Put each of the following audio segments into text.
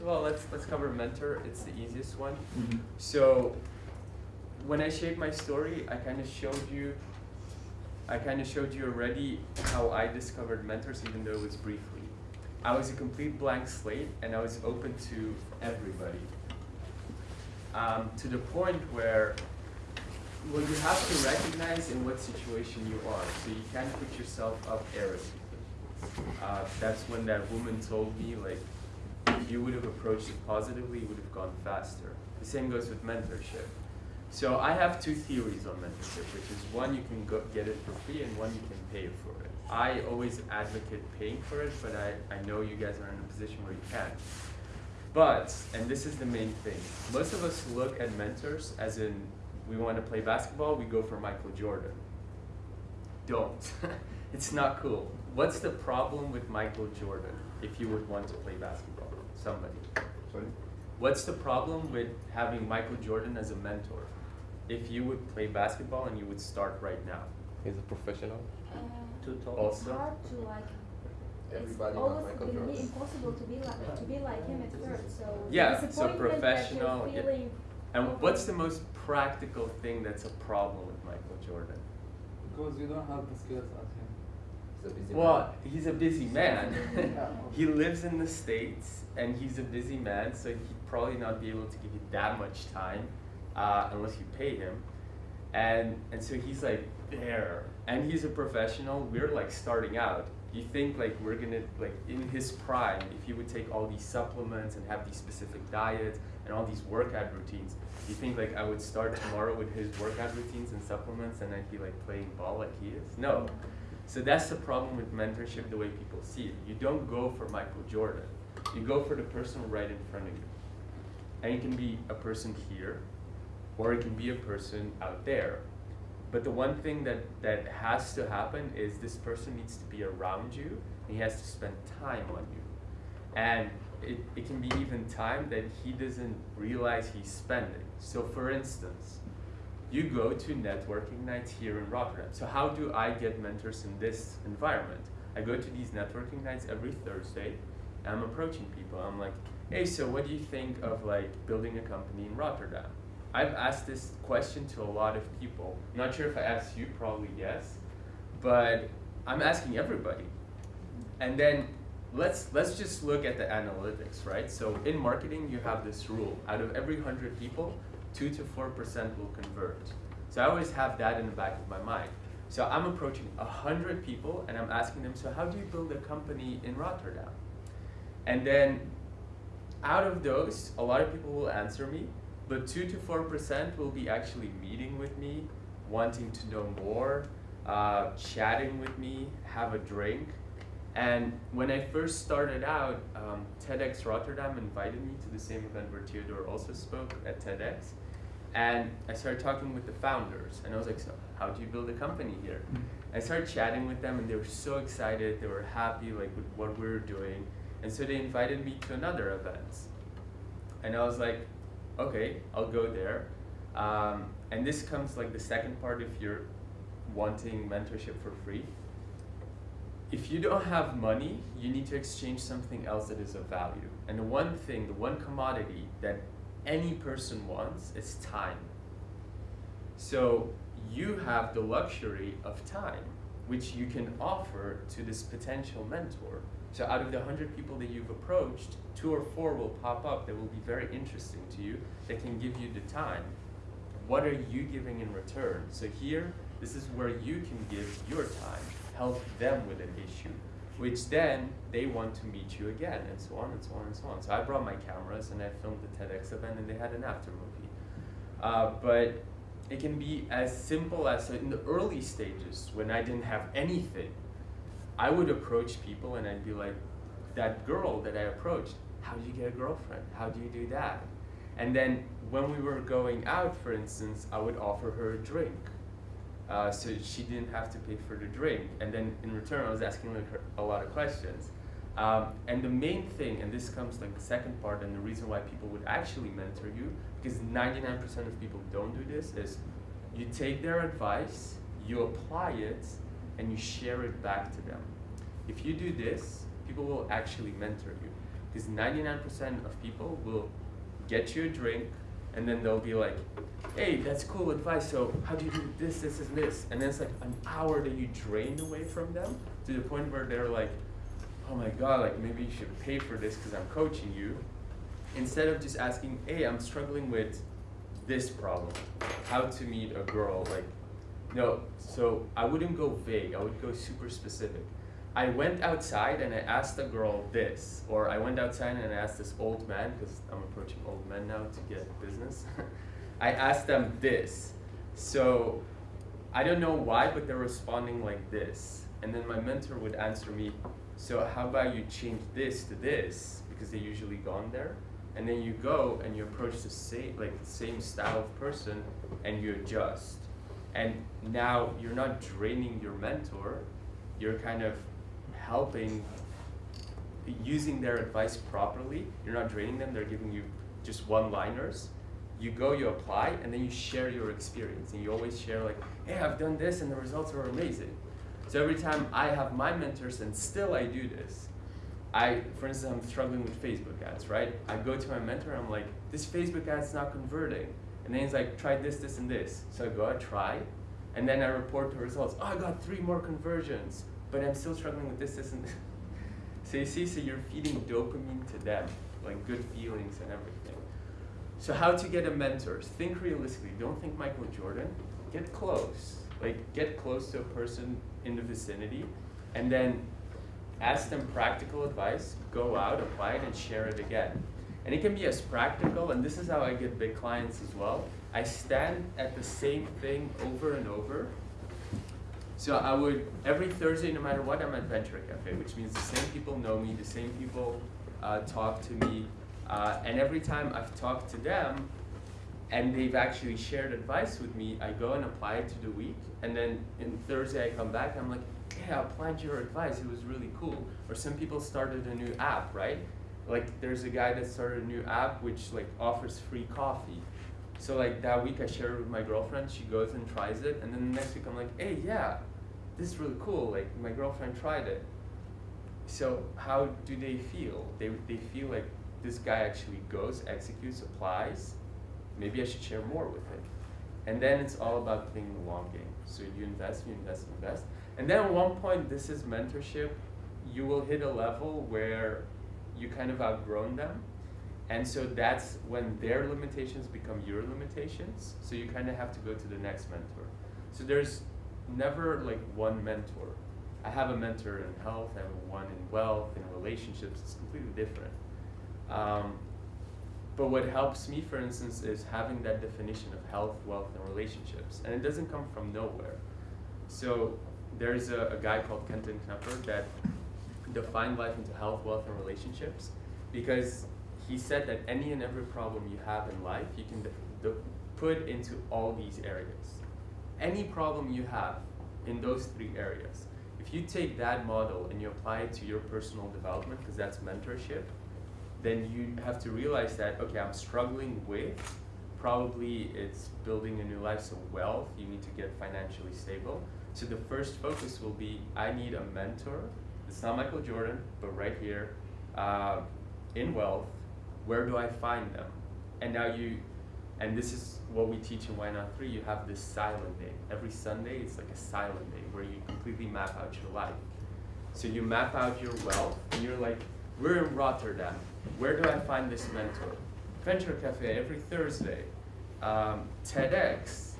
first of all, let's let's cover mentor. It's the easiest one. Mhm. So when I shared my story, I kind of showed you. I kind of showed you already how I discovered mentors, even though it was briefly. I was a complete blank slate, and I was open to everybody. Um, to the point where, well, you have to recognize in what situation you are, so you can't put yourself up arrogantly. Uh, that's when that woman told me, like, if you would have approached it positively, you would have gone faster. The same goes with mentorship. So I have two theories on mentorship, which is one you can go get it for free and one you can pay for it. I always advocate paying for it, but I, I know you guys are in a position where you can. But, and this is the main thing, most of us look at mentors as in we want to play basketball, we go for Michael Jordan. Don't. it's not cool. What's the problem with Michael Jordan if you would want to play basketball? Somebody. Sorry? What's the problem with having Michael Jordan as a mentor? If you would play basketball and you would start right now. He's a professional. Uh, Too tall. it's Also, hard to like. Everybody it's always Michael gonna be Jordan. impossible to be like to be like him at first. So the Yeah, so professional, That yeah. you're feeling and what's the most practical thing that's a problem with Michael Jordan? Because you don't have the skills as him. He's a busy Well, man. he's a busy man. He lives in the States and he's a busy man, so he'd probably not be able to give you that much time uh, unless you pay him. And, and so he's like there. And he's a professional. We're like starting out. You think like we're gonna, like in his prime, if he would take all these supplements and have these specific diets and all these workout routines, you think like I would start tomorrow with his workout routines and supplements and I'd be like playing ball like he is? No. So that's the problem with mentorship, the way people see it. You don't go for Michael Jordan. You go for the person right in front of you. And it can be a person here, or it can be a person out there. But the one thing that, that has to happen is this person needs to be around you, and he has to spend time on you. And it, it can be even time that he doesn't realize he's spending. So for instance, you go to networking nights here in Rotterdam. So how do I get mentors in this environment? I go to these networking nights every Thursday. And I'm approaching people. I'm like, hey, so what do you think of like building a company in Rotterdam? I've asked this question to a lot of people. Not sure if I asked you, probably yes, but I'm asking everybody. And then let's let's just look at the analytics, right? So in marketing, you have this rule: out of every hundred people, two to four percent will convert. So I always have that in the back of my mind. So I'm approaching a hundred people, and I'm asking them, so how do you build a company in Rotterdam? And then out of those, a lot of people will answer me, but two to four percent will be actually meeting with me, wanting to know more, uh, chatting with me, have a drink. And when I first started out, um, TEDx Rotterdam invited me to the same event where Theodore also spoke at TEDx. And I started talking with the founders, and I was like, so how do you build a company here? I started chatting with them, and they were so excited. They were happy, like with what we were doing, and so they invited me to another event. And I was like, okay, I'll go there. Um, and this comes like the second part if you're wanting mentorship for free. If you don't have money, you need to exchange something else that is of value. And the one thing, the one commodity that any person wants is time. So you have the luxury of time, which you can offer to this potential mentor. So out of the 100 people that you've approached, two or four will pop up that will be very interesting to you, that can give you the time. What are you giving in return? So here, this is where you can give your time, help them with an issue, which then they want to meet you again, and so on and so on and so on. So I brought my cameras and I filmed the TEDx event, and they had an after movie. Uh, but it can be as simple as in the early stages when I didn't have anything, I would approach people and I'd be like, that girl that I approached, how do you get a girlfriend? How do you do that? And then when we were going out, for instance, I would offer her a drink. Uh, so she didn't have to pay for the drink. And then in return, I was asking like her a lot of questions. Um, and the main thing, and this comes like the second part, and the reason why people would actually mentor you, because 99% of people don't do this, is you take their advice, you apply it, and you share it back to them. If you do this, people will actually mentor you. because 99% of people will get you a drink and then they'll be like, hey, that's cool advice. So how do you do this, this, and this? And then it's like an hour that you drain away from them to the point where they're like, oh my god, like maybe you should pay for this because I'm coaching you. Instead of just asking, hey, I'm struggling with this problem, how to meet a girl, like, no. So I wouldn't go vague. I would go super specific. I went outside and I asked a girl this, or I went outside and I asked this old man, because I'm approaching old men now to get business. I asked them this. So I don't know why, but they're responding like this. And then my mentor would answer me, so how about you change this to this, because they usually gone there. And then you go and you approach the same like the same style of person and you adjust. And now you're not draining your mentor, you're kind of helping using their advice properly. You're not draining them, they're giving you just one liners. You go, you apply, and then you share your experience. And you always share, like, hey, I've done this and the results are amazing. So every time I have my mentors, and still I do this, I, for instance, I'm struggling with Facebook ads, right? I go to my mentor, I'm like, this Facebook ad's not converting. And then he's like, try this, this, and this. So I go, I try, and then I report the results. Oh, I got three more conversions, but I'm still struggling with this, this, and this. So you see, so you're feeding dopamine to them, like good feelings and everything. So how to get a mentor? Think realistically. Don't think Michael Jordan. Get close. Like get close to a person in the vicinity, and then ask them practical advice. Go out, apply it, and share it again. And it can be as practical, and this is how I get big clients as well. I stand at the same thing over and over. So I would, every Thursday, no matter what, I'm at Venture Cafe, which means the same people know me, the same people uh, talk to me. Uh, and every time I've talked to them, and they've actually shared advice with me, I go and apply it to the week. And then in Thursday, I come back, I'm like, yeah, I applied your advice, it was really cool. Or some people started a new app, right? like there's a guy that started a new app which like offers free coffee. So like that week I shared it with my girlfriend, she goes and tries it, and then the next week I'm like, hey yeah, this is really cool. Like my girlfriend tried it. So how do they feel? They they feel like this guy actually goes, executes, applies. Maybe I should share more with him. And then it's all about playing the long game. So you invest, you invest, invest. And then at one point, this is mentorship. You will hit a level where you kind of outgrown them. And so that's when their limitations become your limitations. So you kind of have to go to the next mentor. So there's never like one mentor. I have a mentor in health, I have one in wealth, in relationships. It's completely different. Um, but what helps me, for instance, is having that definition of health, wealth, and relationships. And it doesn't come from nowhere. So there's a, a guy called Kenton Knepper that defined life into health, wealth, and relationships because he said that any and every problem you have in life, you can put into all these areas. Any problem you have in those three areas, if you take that model and you apply it to your personal development, because that's mentorship, then you have to realize that, okay, I'm struggling with, probably it's building a new life, so wealth, you need to get financially stable. So the first focus will be, I need a mentor it's not Michael Jordan, but right here, uh, in wealth, where do I find them? And now you, and this is what we teach in Why Not 3, you have this silent day. Every Sunday, it's like a silent day where you completely map out your life. So you map out your wealth, and you're like, we're in Rotterdam. Where do I find this mentor? Venture Cafe every Thursday. Um, TEDx,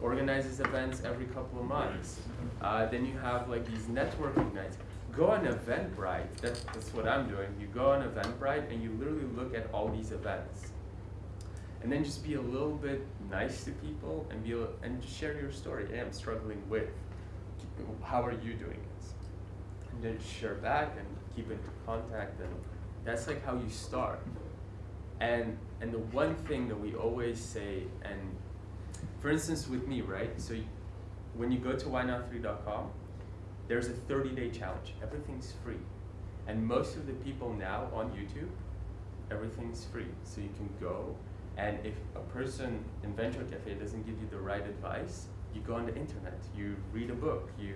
organizes events every couple of months. Uh, then you have like these networking nights go on Eventbrite. That's, that's what I'm doing. You go on Eventbrite and you literally look at all these events. And then just be a little bit nice to people and be and just share your story. Hey, I'm struggling with. How are you doing it? And then share back and keep in contact and that's like how you start. And and the one thing that we always say and for instance with me, right? So you, when you go to whynot3.com, there's a 30 day challenge. Everything's free. And most of the people now on YouTube, everything's free. So you can go, and if a person in Venture Cafe doesn't give you the right advice, you go on the internet, you read a book, you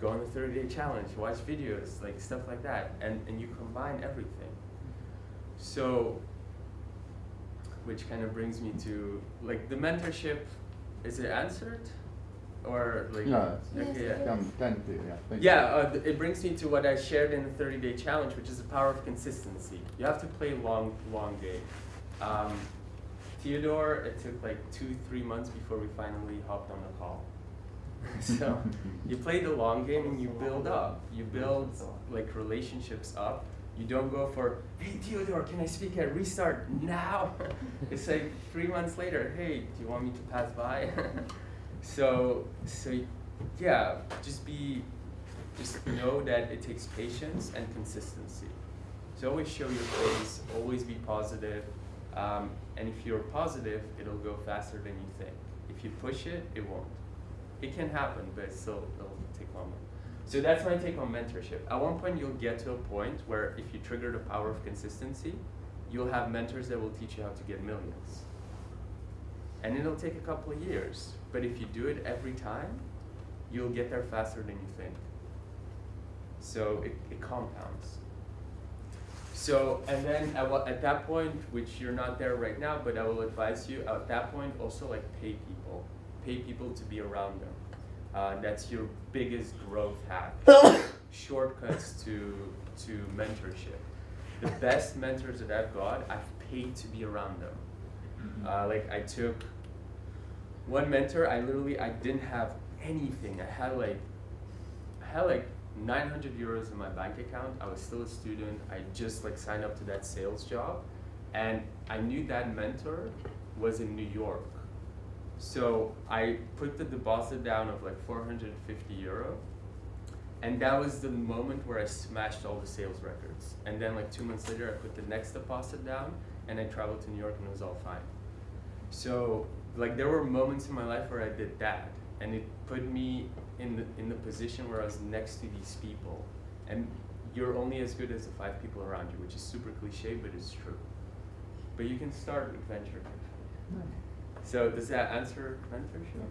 go on the 30 day challenge, watch videos, like stuff like that, and, and you combine everything. So, which kind of brings me to like the mentorship. Is it answered, or like? Yeah, Okay, it yeah. is. Come, thank you, yeah. thank Yeah, uh, th- it brings me to what I shared in the 30 day challenge, which is the power of consistency. You have to play long, long game. Um, Theodore, it took like two, three months before we finally hopped on the call. so you play the long game and you build up. You build like relationships up. You don't go for, hey Theodore, can I speak at Restart now? it's like three months later, hey, do you want me to pass by? so, so yeah, just be, just know that it takes patience and consistency. So always show your face, always be positive, um, and if you're positive, it'll go faster than you think. If you push it, it won't. It can happen, but still, it'll take longer. So that's my take on mentorship. At one point, you'll get to a point where if you trigger the power of consistency, you'll have mentors that will teach you how to get millions. And it'll take a couple of years, but if you do it every time, you'll get there faster than you think. So it, it compounds. So, and then at, at that point, which you're not there right now, but I will advise you, at that point, also like pay people. Pay people to be around them. Uh, that's your biggest growth hack. Shortcuts to, to mentorship. The best mentors that I've got, I've paid to be around them. Uh, like I took one mentor, I literally, I didn't have anything. I had like, I had like 900 euros in my bank account. I was still a student. I just like signed up to that sales job, and I knew that mentor was in New York. So I put the deposit down of like 450 euro, and that was the moment where I smashed all the sales records. And then like two months later, I put the next deposit down, and I traveled to New York, and it was all fine. So like there were moments in my life where I did that, and it put me in the in the position where I was next to these people, and you're only as good as the five people around you, which is super cliche, but it's true. But you can start with venture. So does that answer mentorship?